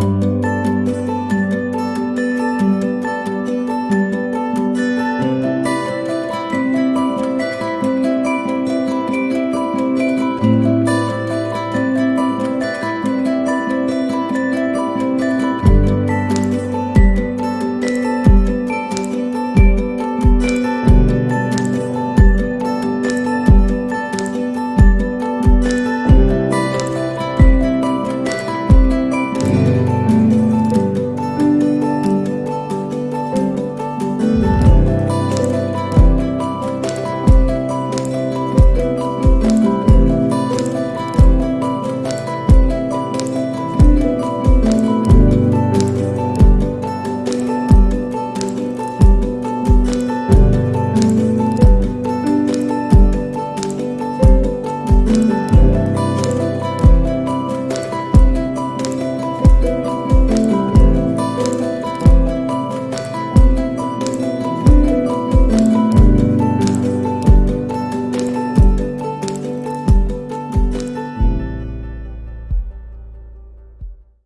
you